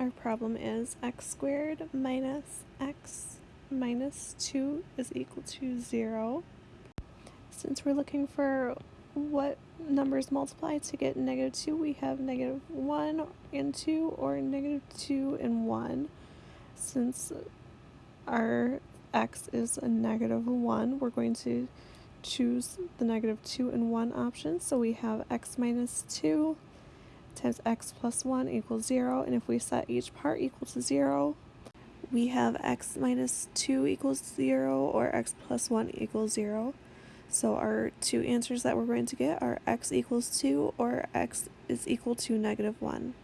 our problem is x squared minus x minus 2 is equal to 0. Since we're looking for what numbers multiply to get negative 2, we have negative 1 and 2 or negative 2 and 1. Since our x is a negative 1, we're going to choose the negative 2 and 1 option. So we have x minus 2 times x plus 1 equals 0. And if we set each part equal to 0, we have x minus 2 equals 0 or x plus 1 equals 0. So our two answers that we're going to get are x equals 2 or x is equal to negative 1.